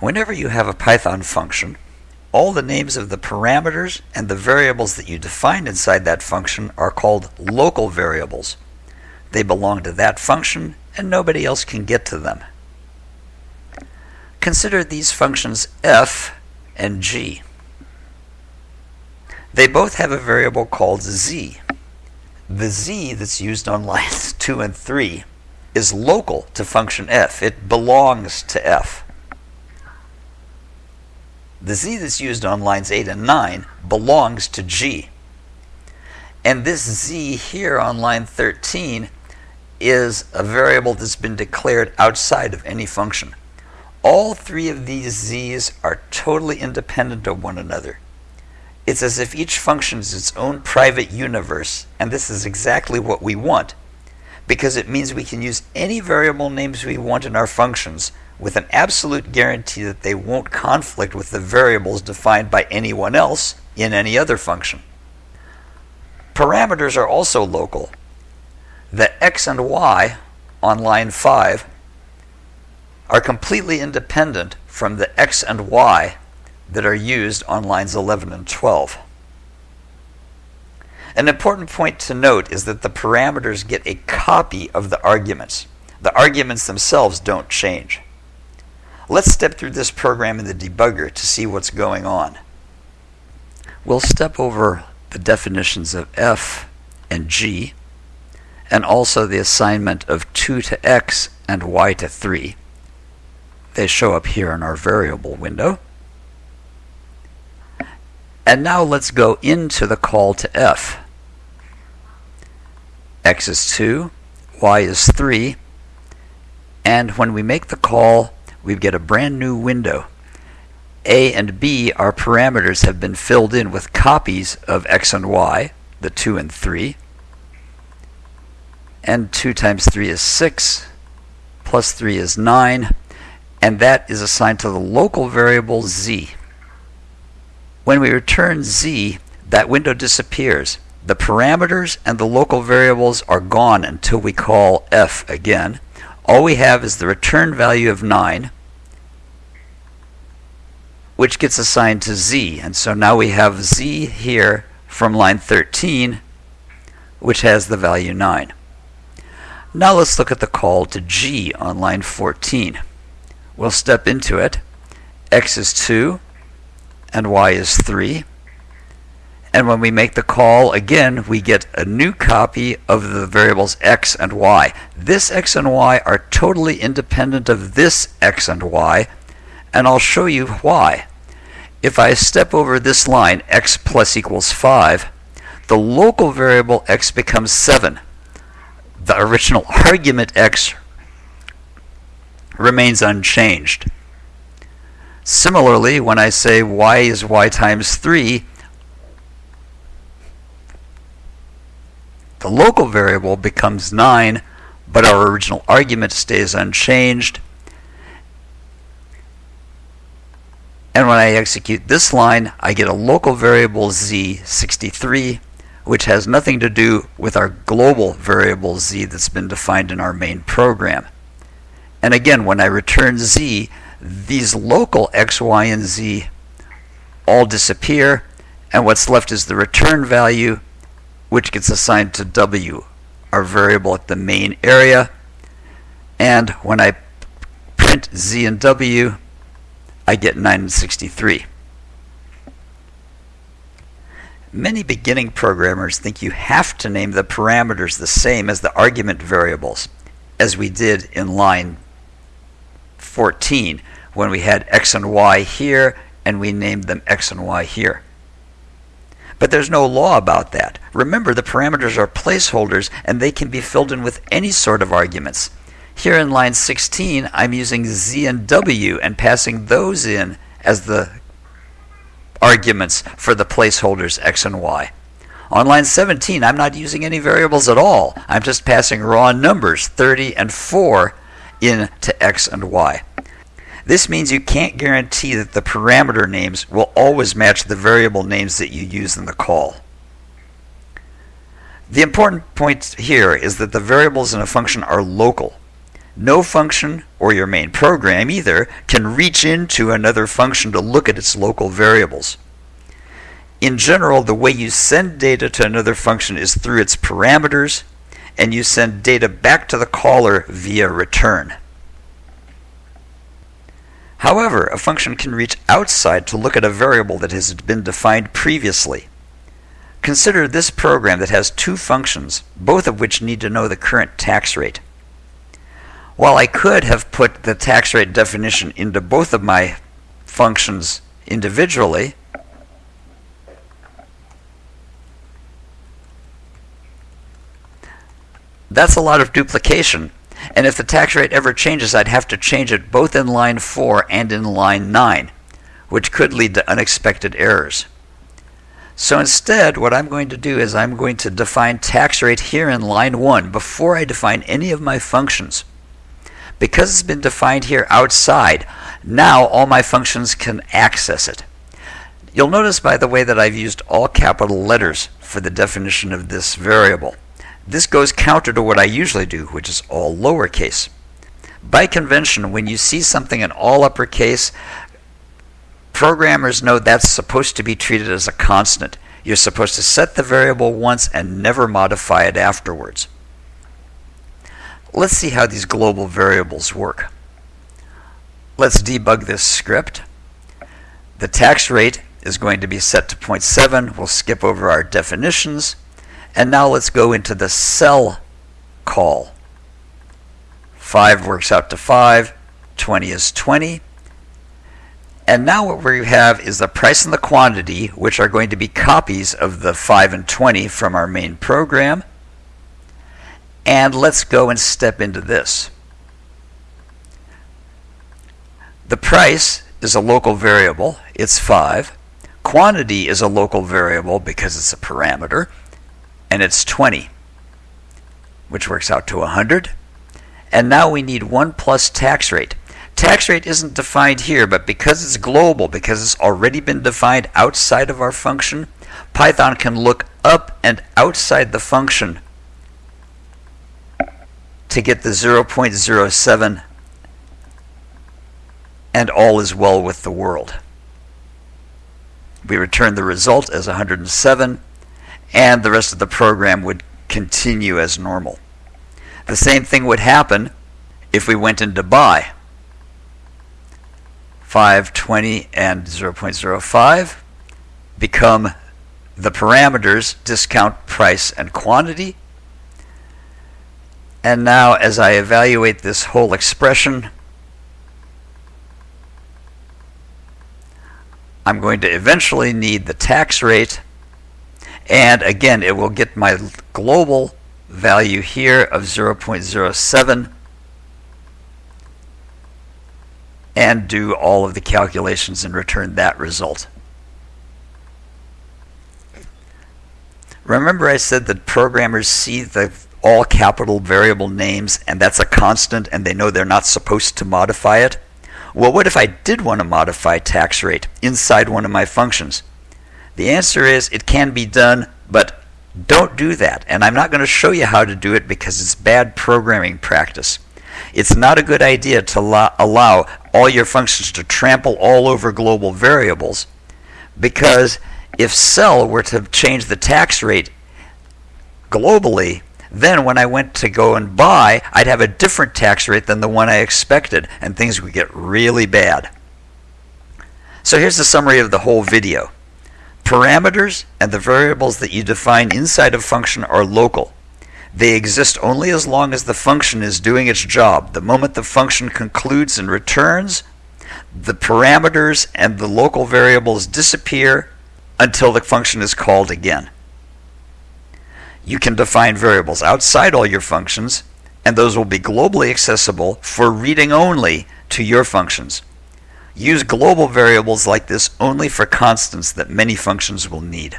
Whenever you have a Python function, all the names of the parameters and the variables that you define inside that function are called local variables. They belong to that function and nobody else can get to them. Consider these functions f and g. They both have a variable called z. The z that's used on lines 2 and 3 is local to function f. It belongs to f. The z that's used on lines 8 and 9 belongs to g. And this z here on line 13 is a variable that's been declared outside of any function. All three of these z's are totally independent of one another. It's as if each function is its own private universe, and this is exactly what we want, because it means we can use any variable names we want in our functions with an absolute guarantee that they won't conflict with the variables defined by anyone else in any other function. Parameters are also local. The x and y on line 5 are completely independent from the x and y that are used on lines 11 and 12. An important point to note is that the parameters get a copy of the arguments. The arguments themselves don't change. Let's step through this program in the debugger to see what's going on. We'll step over the definitions of f and g, and also the assignment of 2 to x and y to 3. They show up here in our variable window. And now let's go into the call to f. x is 2, y is 3, and when we make the call, we get a brand new window. A and B, our parameters, have been filled in with copies of x and y, the 2 and 3. And 2 times 3 is 6, plus 3 is 9, and that is assigned to the local variable z. When we return z, that window disappears. The parameters and the local variables are gone until we call f again. All we have is the return value of 9, which gets assigned to z. And so now we have z here from line 13, which has the value 9. Now let's look at the call to g on line 14. We'll step into it. x is 2, and y is 3. And when we make the call again, we get a new copy of the variables x and y. This x and y are totally independent of this x and y, and I'll show you why. If I step over this line, x plus equals 5, the local variable x becomes 7. The original argument x remains unchanged. Similarly, when I say y is y times 3, the local variable becomes 9, but our original argument stays unchanged. And when I execute this line, I get a local variable z63, which has nothing to do with our global variable z that's been defined in our main program. And again, when I return z, these local x, y, and z all disappear, and what's left is the return value, which gets assigned to w, our variable at the main area. And when I print z and w, I get 963. Many beginning programmers think you have to name the parameters the same as the argument variables, as we did in line 14 when we had x and y here and we named them x and y here. But there's no law about that. Remember, the parameters are placeholders and they can be filled in with any sort of arguments. Here in line 16, I'm using z and w and passing those in as the arguments for the placeholders x and y. On line 17, I'm not using any variables at all. I'm just passing raw numbers, 30 and 4, in to x and y. This means you can't guarantee that the parameter names will always match the variable names that you use in the call. The important point here is that the variables in a function are local. No function, or your main program either, can reach into another function to look at its local variables. In general, the way you send data to another function is through its parameters, and you send data back to the caller via return. However, a function can reach outside to look at a variable that has been defined previously. Consider this program that has two functions, both of which need to know the current tax rate. While I could have put the tax rate definition into both of my functions individually, that's a lot of duplication. And if the tax rate ever changes, I'd have to change it both in line 4 and in line 9, which could lead to unexpected errors. So instead, what I'm going to do is I'm going to define tax rate here in line 1 before I define any of my functions. Because it's been defined here outside, now all my functions can access it. You'll notice, by the way, that I've used all capital letters for the definition of this variable. This goes counter to what I usually do, which is all lowercase. By convention, when you see something in all uppercase, programmers know that's supposed to be treated as a constant. You're supposed to set the variable once and never modify it afterwards. Let's see how these global variables work. Let's debug this script. The tax rate is going to be set to 0.7. We'll skip over our definitions. And now let's go into the sell call. 5 works out to 5, 20 is 20. And now what we have is the price and the quantity, which are going to be copies of the 5 and 20 from our main program. And let's go and step into this. The price is a local variable, it's 5. Quantity is a local variable because it's a parameter and it's 20, which works out to 100. And now we need 1 plus tax rate. Tax rate isn't defined here, but because it's global, because it's already been defined outside of our function, Python can look up and outside the function to get the 0.07 and all is well with the world. We return the result as 107 and the rest of the program would continue as normal. The same thing would happen if we went into buy. 520 and 0.05 become the parameters discount price and quantity. And now as I evaluate this whole expression, I'm going to eventually need the tax rate and again, it will get my global value here of 0.07 and do all of the calculations and return that result. Remember I said that programmers see the all capital variable names and that's a constant and they know they're not supposed to modify it? Well, what if I did want to modify tax rate inside one of my functions? The answer is it can be done, but don't do that. And I'm not going to show you how to do it because it's bad programming practice. It's not a good idea to allow all your functions to trample all over global variables because if sell were to change the tax rate globally, then when I went to go and buy, I'd have a different tax rate than the one I expected, and things would get really bad. So here's the summary of the whole video. Parameters and the variables that you define inside a function are local. They exist only as long as the function is doing its job. The moment the function concludes and returns, the parameters and the local variables disappear until the function is called again. You can define variables outside all your functions, and those will be globally accessible for reading only to your functions. Use global variables like this only for constants that many functions will need.